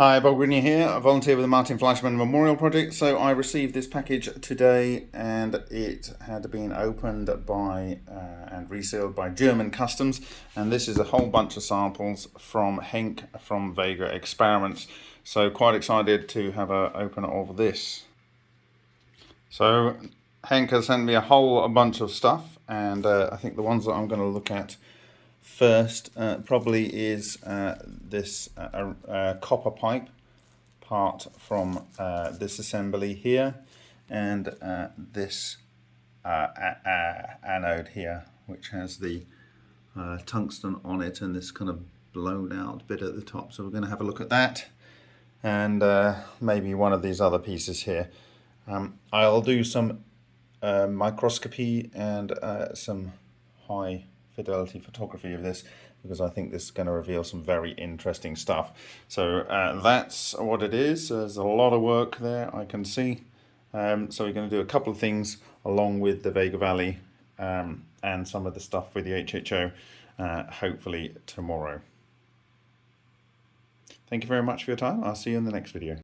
Hi, Bob Greenyer here, a volunteer with the Martin Fleischmann Memorial Project. So I received this package today and it had been opened by uh, and resealed by German Customs. And this is a whole bunch of samples from Henk from Vega Experiments. So quite excited to have a open of this. So Henk has sent me a whole bunch of stuff and uh, I think the ones that I'm going to look at first uh, probably is uh, this uh, uh, copper pipe part from uh, this assembly here and uh, this anode here which has the tungsten on it and this kind of blown out bit at the top. So we're going to have a look at that and maybe one of these other pieces here. Um, I'll do some microscopy and some high fidelity photography of this because I think this is going to reveal some very interesting stuff. So uh, that's what it is. There's a lot of work there I can see. Um, so we're going to do a couple of things along with the Vega Valley um, and some of the stuff with the HHO uh, hopefully tomorrow. Thank you very much for your time. I'll see you in the next video.